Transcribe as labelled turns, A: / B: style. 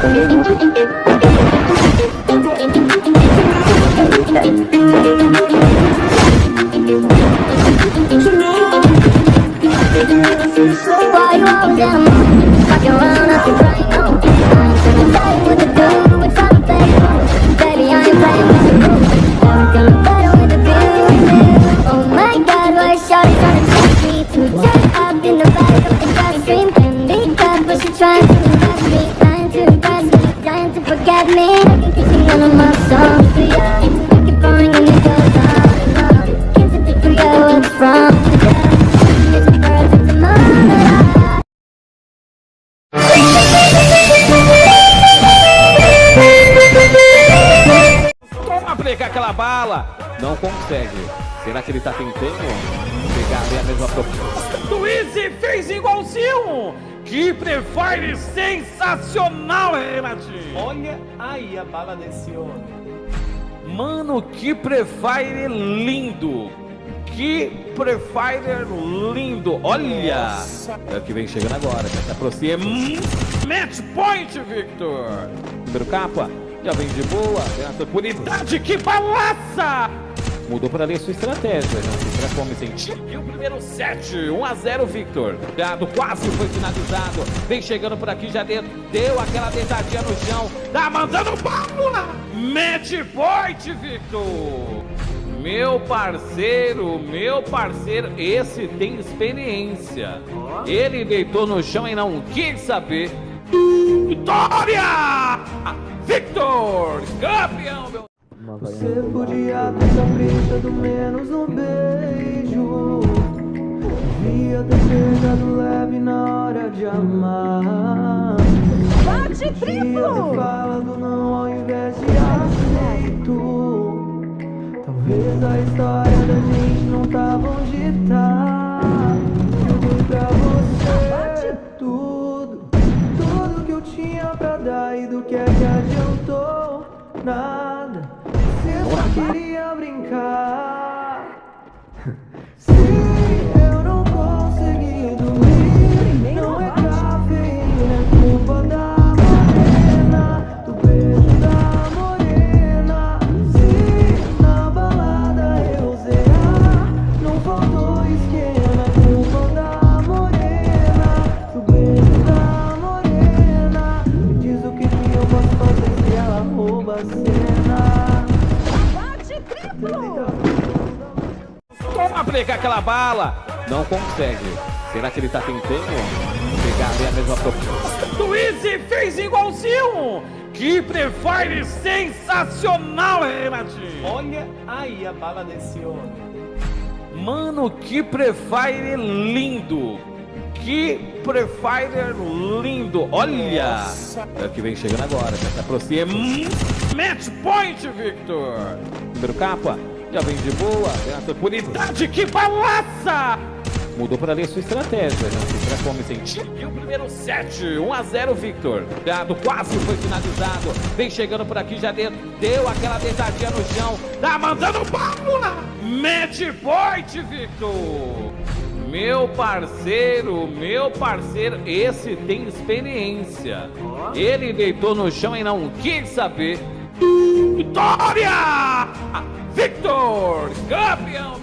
A: Why you always get fucking around?
B: Pegar aquela bala. Não consegue. Será que ele tá tentando pegar a mesma proposta?
C: Easy fez igualzinho! Que prefire sensacional, Renatinho!
D: Olha aí a bala desse homem.
B: Mano, que prefire lindo. Que prefire lindo. Olha. É o que vem chegando agora. Já se aproxima.
C: Match point, Victor!
B: Número capa. Já vem de boa. Tem a
C: Unidade que balança!
B: Mudou para ali a sua estratégia. Não transforma em sentido.
C: E o primeiro set, 1 a 0 Victor.
B: Cuidado, quase foi finalizado. Vem chegando por aqui já dentro. Deu aquela deitadinha no chão.
C: Tá mandando bala! Match point, Victor!
B: Meu parceiro, meu parceiro, esse tem experiência. Ele deitou no chão e não quis saber.
C: Vitória!
E: Menos no beijo. Devia ter pegado leve na hora de amar.
F: Bate triplo!
E: falado não ao invés de aceito. Talvez a história da gente não tava onde tá. Eu dei pra você tudo. Tudo que eu tinha pra dar e do que é que adiantou? Nada. Você só queria brincar Se eu não consegui dormir Não é cafeína, é culpa da morena Do beijo da morena Se na balada eu zerar Não faltou esquema, é culpa da morena Do beijo da morena Me diz o que que eu posso fazer se ela rouba a
B: Pegar aquela bala. Não consegue. Será que ele tá tentando pegar ali a mesma proposta?
C: Easy fez igualzinho! Que prefire sensacional, Renatinho!
D: Olha aí a bala desse homem.
B: Mano, que prefire lindo. Que prefire lindo. Olha. É o que vem chegando agora. Já se aproxima.
C: Match point, Victor!
B: Número capa. Já vem de boa. Tem a sua
C: Unidade que balança!
B: Mudou para a sua estratégia. Não se transforma em sentido.
C: E o primeiro set, 1 a 0 Victor.
B: Cuidado, quase foi finalizado. Vem chegando por aqui já dentro. Deu aquela deitadinha no chão.
C: Tá mandando bala! Match point, Victor!
B: Meu parceiro, meu parceiro, esse tem experiência. Ele deitou no chão e não quis saber.
C: Vitória! Victor! Campeão, meu...